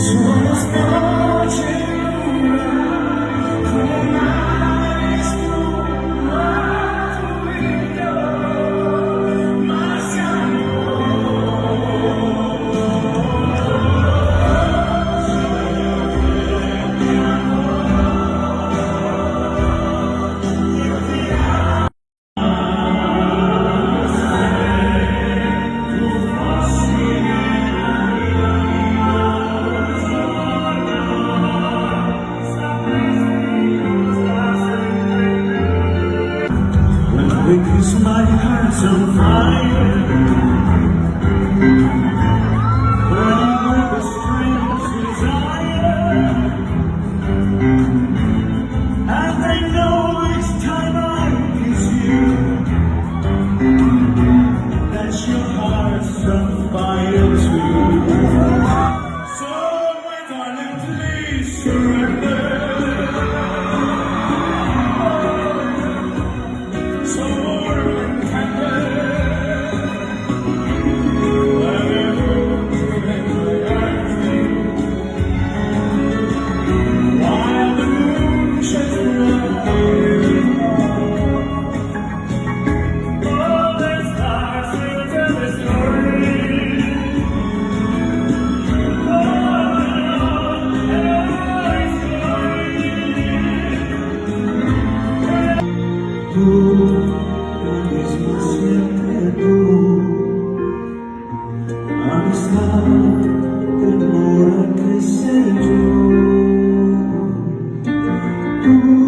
Christmas. because my heart's on fire. Burning with a strange desire, and I know each time I kiss you that your heart's on fire too. Ooh.